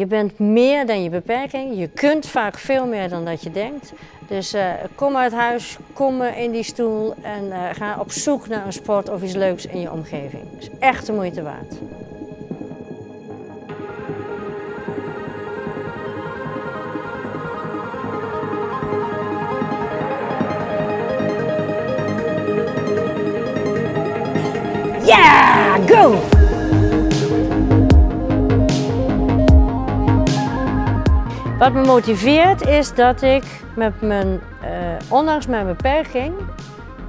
Je bent meer dan je beperking. Je kunt vaak veel meer dan dat je denkt. Dus uh, kom uit huis, kom in die stoel en uh, ga op zoek naar een sport of iets leuks in je omgeving. Is echt de moeite waard. Yeah, go! Wat me motiveert is dat ik met mijn, uh, ondanks mijn beperking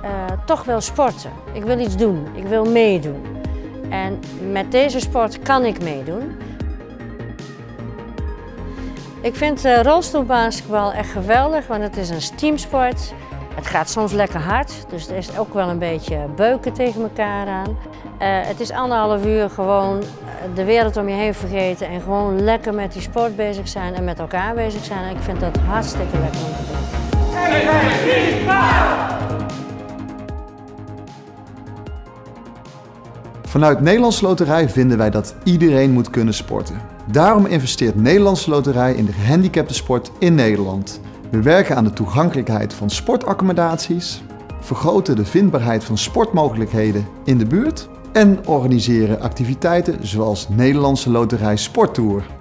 uh, toch wil sporten. Ik wil iets doen, ik wil meedoen. En met deze sport kan ik meedoen. Ik vind uh, rolstoelbasketbal echt geweldig, want het is een teamsport. Het gaat soms lekker hard, dus er is ook wel een beetje beuken tegen elkaar aan. Uh, het is anderhalf uur gewoon de wereld om je heen vergeten en gewoon lekker met die sport bezig zijn en met elkaar bezig zijn. En ik vind dat hartstikke lekker om te doen. Vanuit Nederlandse Loterij vinden wij dat iedereen moet kunnen sporten. Daarom investeert Nederlandse Loterij in de gehandicapte sport in Nederland. We werken aan de toegankelijkheid van sportaccommodaties, vergroten de vindbaarheid van sportmogelijkheden in de buurt en organiseren activiteiten zoals Nederlandse Loterij Sporttour.